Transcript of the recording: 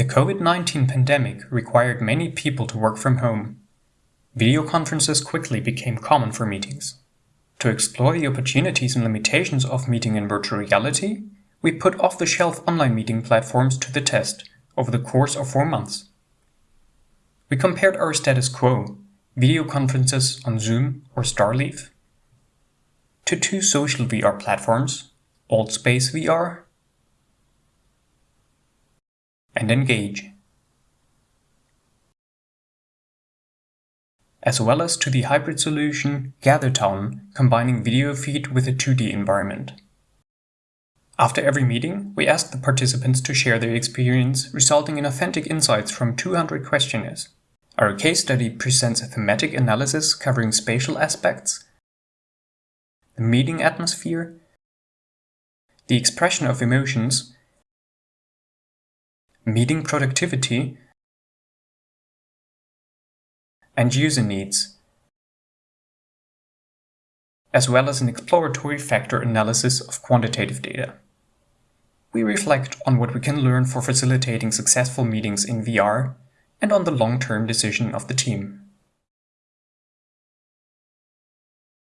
The COVID-19 pandemic required many people to work from home. Video conferences quickly became common for meetings. To explore the opportunities and limitations of meeting in virtual reality, we put off-the-shelf online meeting platforms to the test over the course of four months. We compared our status quo, video conferences on Zoom or Starleaf, to two social VR platforms, AltSpace VR and Engage, as well as to the hybrid solution GatherTown combining video feed with a 2D environment. After every meeting, we asked the participants to share their experience, resulting in authentic insights from 200 questionnaires. Our case study presents a thematic analysis covering spatial aspects, the meeting atmosphere, the expression of emotions, meeting productivity, and user needs, as well as an exploratory factor analysis of quantitative data we reflect on what we can learn for facilitating successful meetings in VR and on the long-term decision of the team.